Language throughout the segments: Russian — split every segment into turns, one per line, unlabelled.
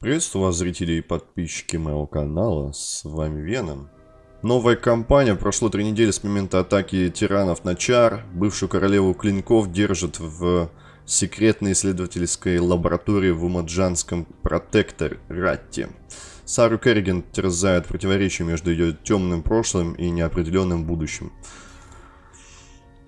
Приветствую вас, зрители и подписчики моего канала, с вами Веном. Новая кампания, прошло три недели с момента атаки тиранов на Чар. Бывшую королеву клинков держат в секретной исследовательской лаборатории в Умаджанском протекторате. Сару Керриген терзает противоречие между ее темным прошлым и неопределенным будущим.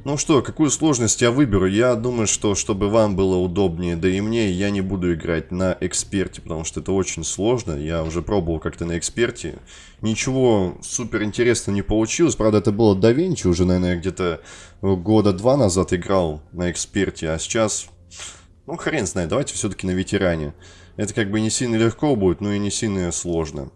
Ну что, какую сложность я выберу? Я думаю, что чтобы вам было удобнее, да и мне, я не буду играть на эксперте, потому что это очень сложно. Я уже пробовал как-то на эксперте. Ничего супер интересного не получилось. Правда, это было до Винчи, уже, наверное, где-то года два назад играл на эксперте, а сейчас... Ну, хрен знает, давайте все-таки на ветеране. Это как бы не сильно легко будет, но и не сильно сложно.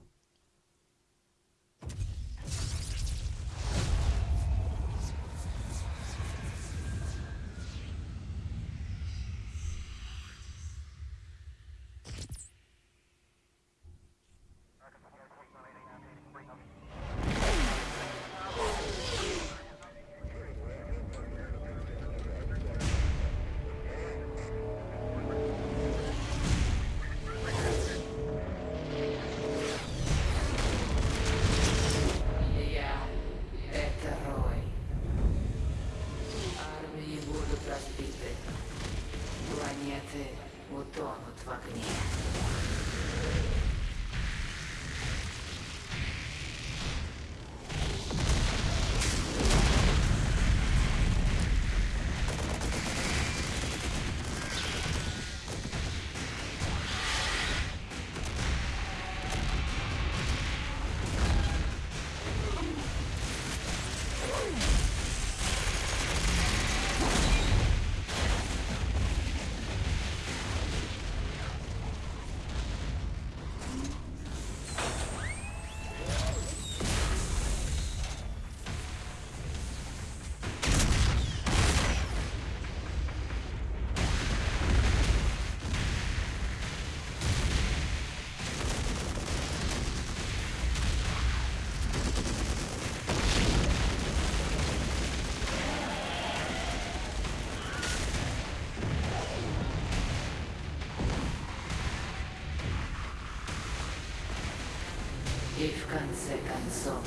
И в конце концов,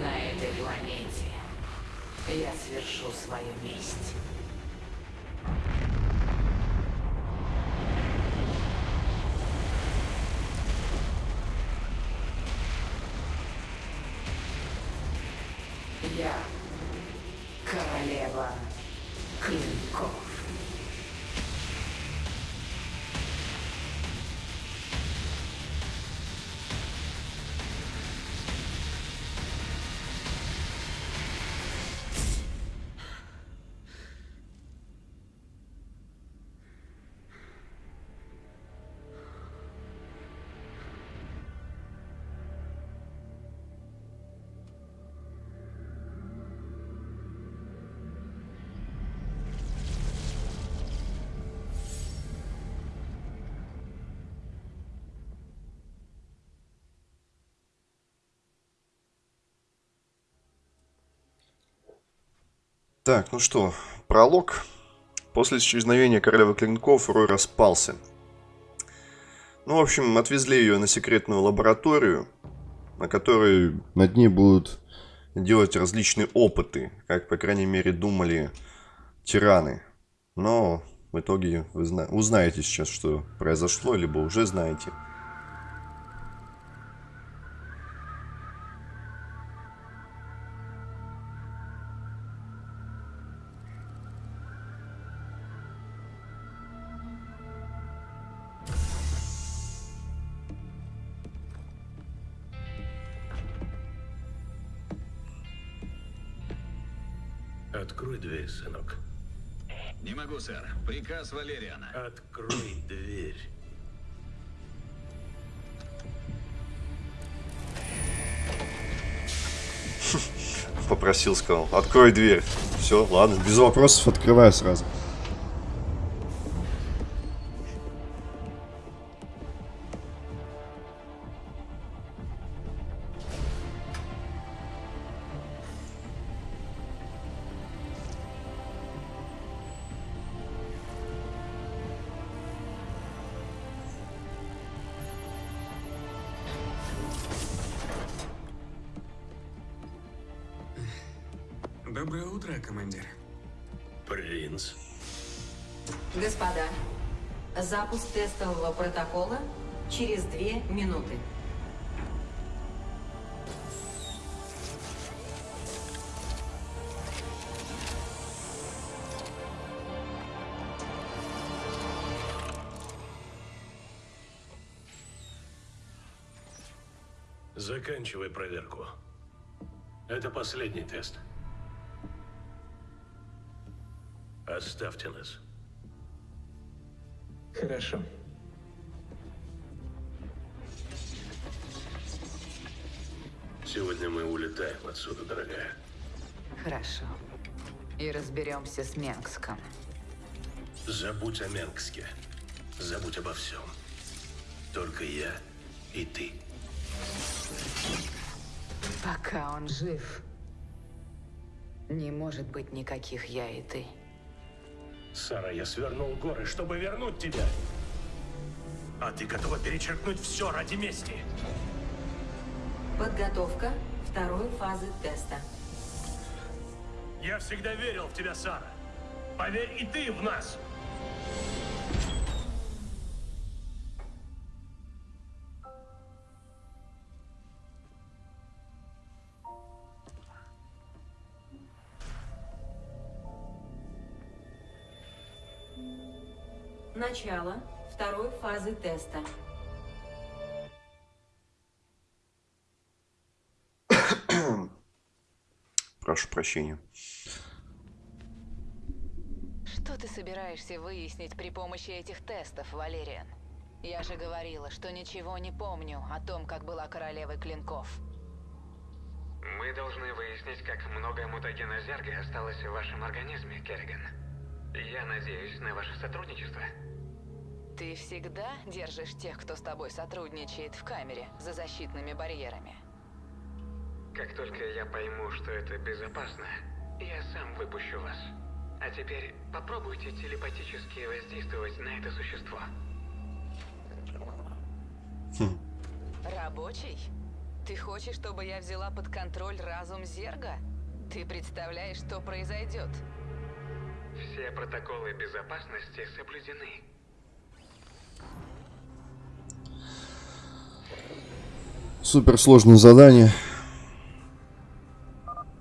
на этой планете я свершу свою месть.
Так, ну что, пролог. После исчезновения королевы клинков Рой распался. Ну, в общем, отвезли ее на секретную лабораторию, на которой над ней будут делать различные опыты, как, по крайней мере, думали тираны. Но в итоге вы зна- узнаете сейчас, что произошло, либо уже знаете.
Сынок.
Не могу, сэр. Приказ Валериана.
Открой дверь.
Попросил, сказал, открой дверь. Все, ладно, без вопросов открываю сразу.
Доброе утро, командир.
Принц.
Господа, запуск тестового протокола через две минуты.
Заканчивай проверку. Это последний тест. Оставьте нас.
Хорошо.
Сегодня мы улетаем отсюда, дорогая.
Хорошо. И разберемся с Менгском.
Забудь о Менгске. Забудь обо всем. Только я и ты.
Пока он жив, не может быть никаких я и ты.
Сара, я свернул горы, чтобы вернуть тебя. А ты готова перечеркнуть все ради мести?
Подготовка второй фазы теста.
Я всегда верил в тебя, Сара. Поверь и ты в нас.
Начало второй фазы теста.
Прошу прощения.
Что ты собираешься выяснить при помощи этих тестов, Валериан? Я же говорила, что ничего не помню о том, как была королевой клинков.
Мы должны выяснить, как много мутагена зерга осталось в вашем организме, Керриган. Я надеюсь на ваше сотрудничество.
Ты всегда держишь тех, кто с тобой сотрудничает в камере за защитными барьерами.
Как только я пойму, что это безопасно, я сам выпущу вас. А теперь попробуйте телепатически воздействовать на это существо.
Рабочий? Ты хочешь, чтобы я взяла под контроль разум Зерга? Ты представляешь, что произойдет?
Все протоколы безопасности соблюдены.
Суперсложное задание.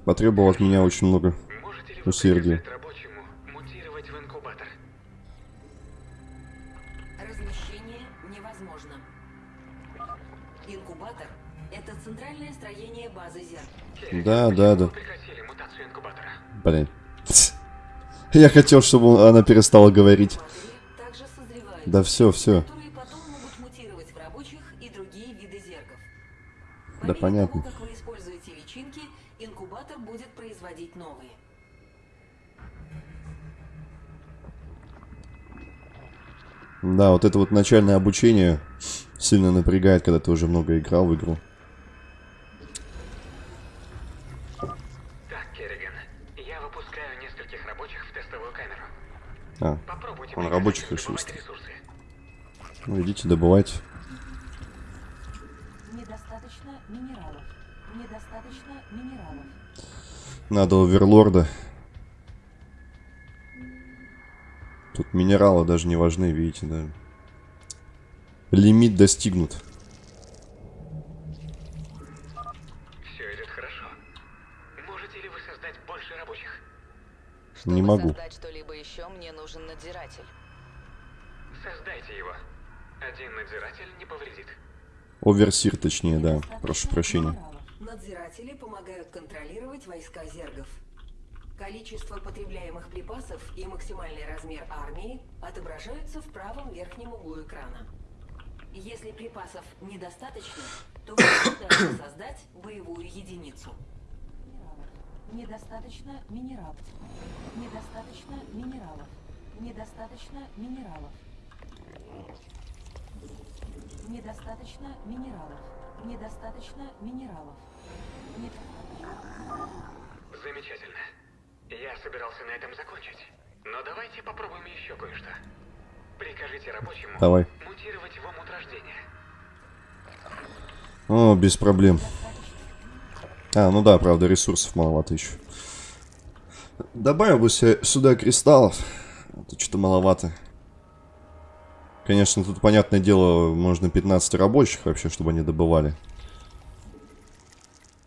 Потребовало от меня очень много усердия.
приказать рабочему мутировать в инкубатор?
Размещение невозможно. Инкубатор – это центральное строение базы зеркал.
Керриган,
Да, да, да. Блин. Я хотел, чтобы она перестала говорить. Да все, все. Да понятно.
Того, как вы используете личинки, инкубатор будет производить новые.
Да, вот это вот начальное обучение сильно напрягает, когда ты уже много играл в игру.
Так, Керриган, я выпускаю нескольких рабочих в тестовую камеру.
А,
Попробуйте
Он рабочих решил
добывать
ну идите добывайте.
Недостаточно минералов. Недостаточно минералов.
Надо оверлорда. Тут минералы даже не важны, видите, да. Лимит достигнут.
Все идет хорошо. Можете ли вы создать больше рабочих?
Чтобы
Не могу.
создать что-либо еще, мне нужен надзиратель.
Создайте его. Один надзиратель не повредит.
Оверсир, точнее, да. Прошу прощения.
Надзиратели помогают контролировать войска зергов. Количество потребляемых припасов и максимальный размер армии отображаются в правом верхнем углу экрана. Если припасов недостаточно, то вы можете создать боевую единицу. Недостаточно минералов. Недостаточно минералов. Недостаточно минералов. Недостаточно минералов. Недостаточно минералов. Недостаточно.
Замечательно. Я собирался на этом закончить. Но давайте попробуем еще кое-что. Прикажите рабочему
Давай.
мутировать в омут рождения.
О, без проблем. А, ну да, правда, ресурсов маловато еще. Добавил бы себе сюда кристаллов. Это что-то маловато. Конечно, тут, понятное дело, можно 15 рабочих вообще, чтобы они добывали.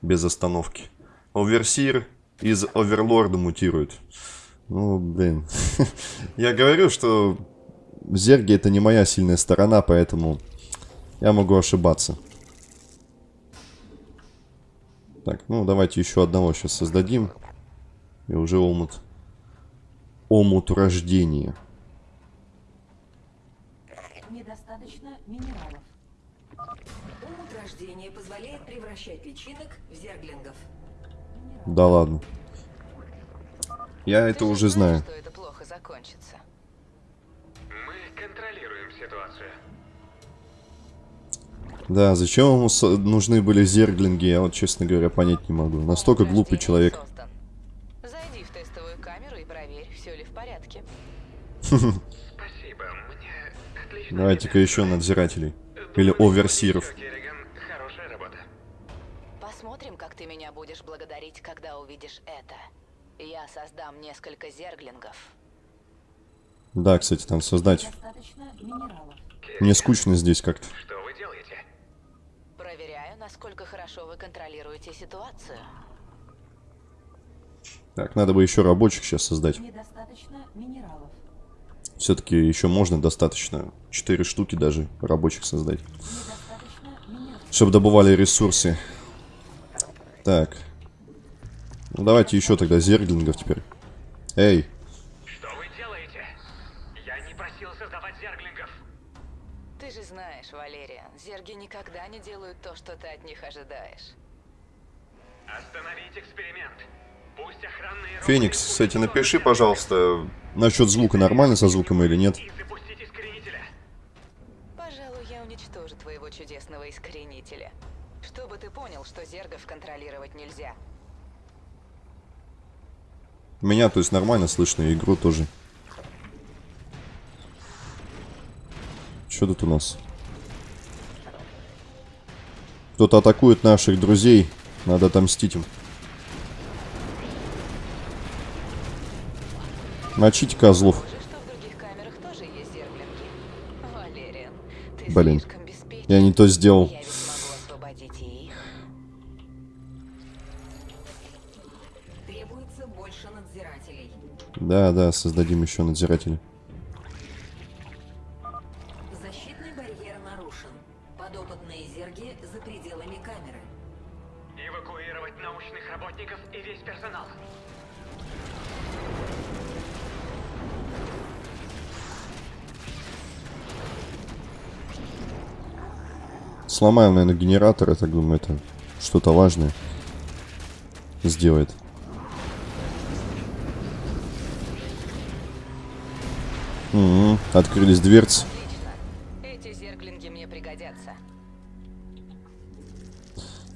Без остановки. Оверсир из Оверлорда мутирует. Ну, блин. Я говорю, что зерги это не моя сильная сторона, поэтому я могу ошибаться. Так, ну давайте еще одного сейчас создадим. И уже омут. Омут рождения.
Недостаточно минералов. Умут рождения позволяет превращать личинок в зерглингов.
Да ладно. Я
Ты
это
же
уже
знаешь,
знаю.
что это плохо закончится.
Мы контролируем ситуацию.
Да, зачем ему нужны были зерглинги, я вот, честно говоря, понять не могу. Настолько глупый человек.
Зайди в тестовую камеру и проверь, все ли в порядке.
Давайте-ка еще надзирателей. Или оверсиров.
еще, Керриган, Хорошая работа.
Посмотрим, как ты меня будешь благодарить, когда увидишь это. Я создам несколько зерглингов.
Да, кстати, там создать.
Недостаточно минералов.
Мне скучно здесь как-то.
Что вы делаете?
Проверяю, насколько хорошо вы контролируете ситуацию.
Так, надо бы еще рабочих сейчас создать.
Недостаточно минералов.
Все-таки еще можно достаточно. Четыре штуки даже рабочих создать. Чтобы добывали ресурсы. Так. Ну давайте еще тогда зерглингов теперь. Эй,
Что вы делаете? Я не просил создавать зерглингов.
Ты же знаешь, Валериан, зерги никогда не делают то, что ты от них ожидаешь.
Остановить эксперимент.
Феникс, кстати, напиши, пожалуйста, насчет звука нормально со звуком или нет.
Пожалуй, я уничтожу твоего чудесного искоренителя. Чтобы ты понял, что зергов контролировать нельзя.
Меня, то есть, нормально слышно, и игру тоже. Что тут у нас? Кто-то атакует наших друзей. Надо отомстить им. Мочите козлов.
Похоже, что в других камерах тоже есть зерглинги. Валериан, ты
Блин. Я не то сделал.
Надзирателей.
Да, да, создадим еще надзирателя. Сломаем, наверное, генератор, я так думаю, это что-то важное сделает. Мгм, Открылись дверцы.
Эти зерглинги мне пригодятся.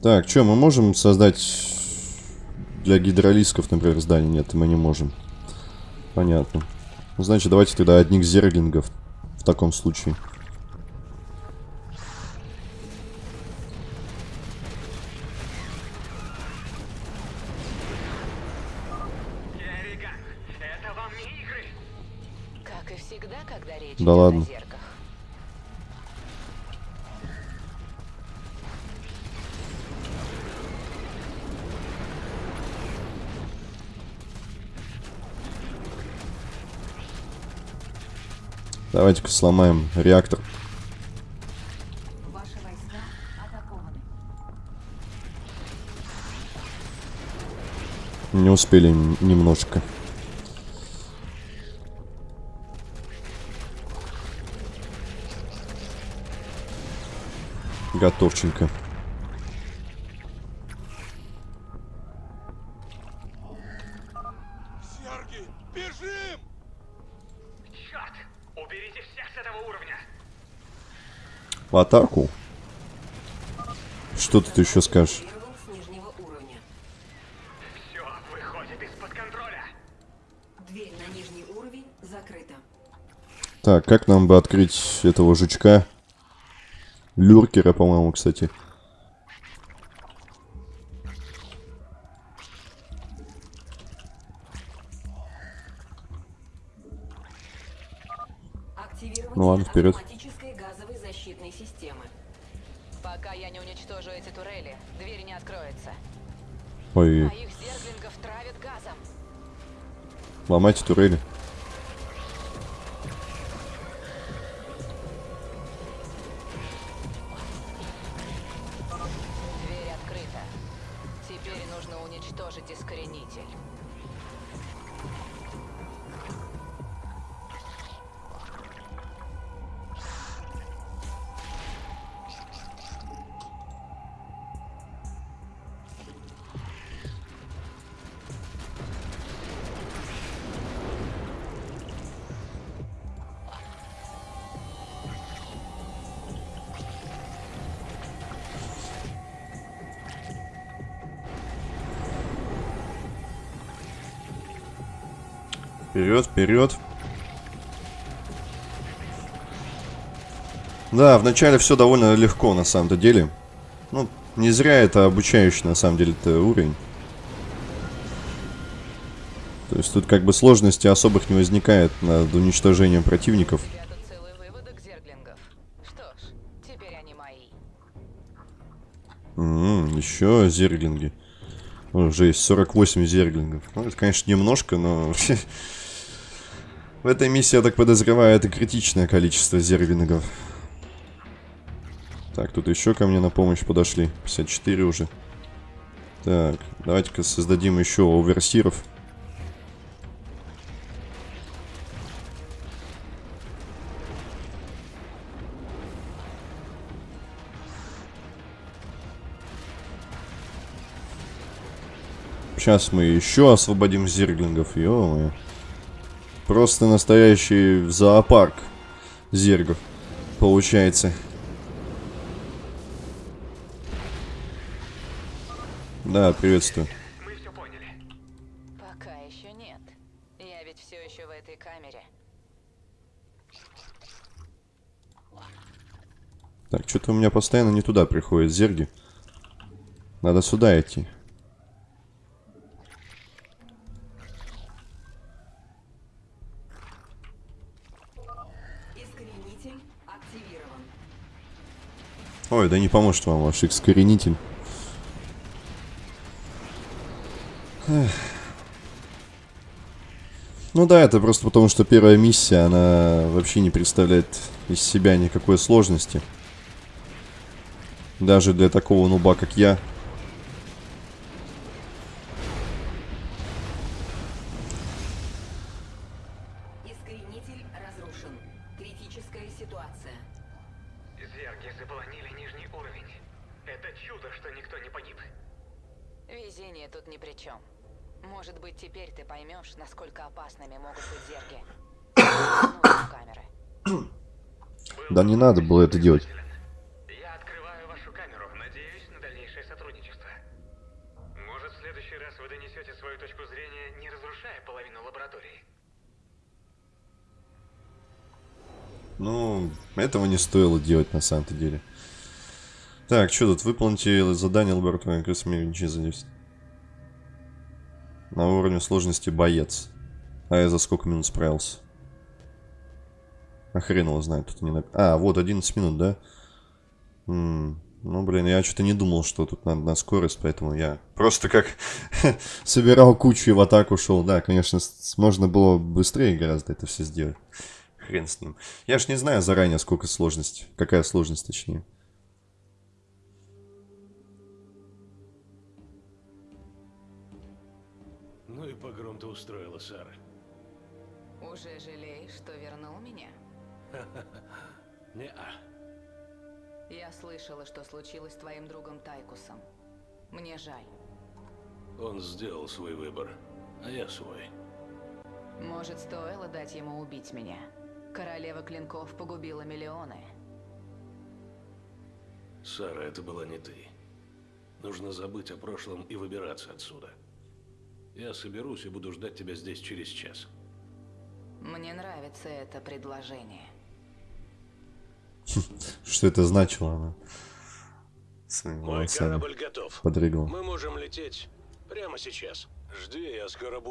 Так, что, мы можем создать для гидролисков, например, здание? Нет, мы не можем. Понятно. Ну, Значит, давайте тогда одних зерглингов в таком случае.
Как и всегда, когда речь
Да ладно.
о зерках.
Давайте-ка сломаем реактор.
Ваши войска атакованы.
Не успели немножко. Готовченко.
Серги, бежим!
Черт! Уберите всех с этого уровня.
В атаку. Что тут еще скажешь?
Активирован с нижнего уровня.
Все выходит из-под контроля.
Дверь на нижний уровень закрыта.
Так, как нам бы открыть этого жучка? Люркера, по-моему, кстати. Ну ладно, вперед. Ой. Ломайте турели. Вперед, вперед. Да, вначале все довольно легко на самом-то деле. Ну, не зря это обучающий на самом деле это уровень. То есть тут как бы сложности особых не возникает над уничтожением противников.
У тебя тут целый выводок зерглингов. Что ж, теперь они мои.
М, еще зерглинги. О, Уже есть 48 зерглингов. Ну, это, конечно, немножко, но... В этой миссии, я так подозреваю, это критичное количество зерглингов. Так, тут еще ко мне на помощь подошли. 54 уже. Так, давайте-ка создадим еще оверсиров. Сейчас мы еще освободим зерглингов, ё Просто настоящий зоопарк зергов получается. Да, приветствую.
Мы все поняли.
Пока еще нет. Я ведь все еще в этой камере.
Так, что-то у меня постоянно не туда приходят зерги. Надо сюда идти.
Искоренитель активирован.
Ой, да не поможет вам ваш искоренитель. Эх. Ну да, это просто потому, что первая миссия, она вообще не представляет из себя никакой сложности. Даже для такого нуба, как я.
Заполонили нижний уровень. Это чудо, что никто не погиб.
Везение тут ни при чем. Может быть, теперь ты поймешь, насколько опасными могут быть зерги. Ну, камеры.
Да не надо было это делать.
Я открываю вашу камеру. Надеюсь на дальнейшее сотрудничество. Может, в следующий раз вы донесете свою точку зрения, не разрушая половину лаборатории.
Ну, этого не стоило делать на самом-то деле. Так, что тут? Выполните задание лаборатории космический задействовать. На уровне сложности боец. А я за сколько минут справился? А хрен его знает, тут не нап- А, вот 11 минут, да? М, Ну, блин, я что-то не думал, что тут надо на скорость, поэтому я просто как собирал кучу и в атаку шел. Да, конечно, можно было быстрее гораздо это все сделать. Хрен с ним. Я ж не знаю заранее, сколько сложность. Какая сложность, точнее.
Ну и погром ты устроила, Сара.
Уже жалеешь, что вернул меня?
Не-а.
Я слышала, что случилось с твоим другом Тайкусом. Мне жаль.
Он сделал свой выбор, а я свой.
Может, стоило дать ему убить меня? Королева Клинков погубила миллионы.
Сара, это была не ты. Нужно забыть о прошлом и выбираться отсюда. Я соберусь и буду ждать тебя здесь через час.
Мне нравится это предложение.
Что это значило, она?
Мой корабль готов.
подрыгала.
Мы можем лететь прямо сейчас. Жди, я скоро буду.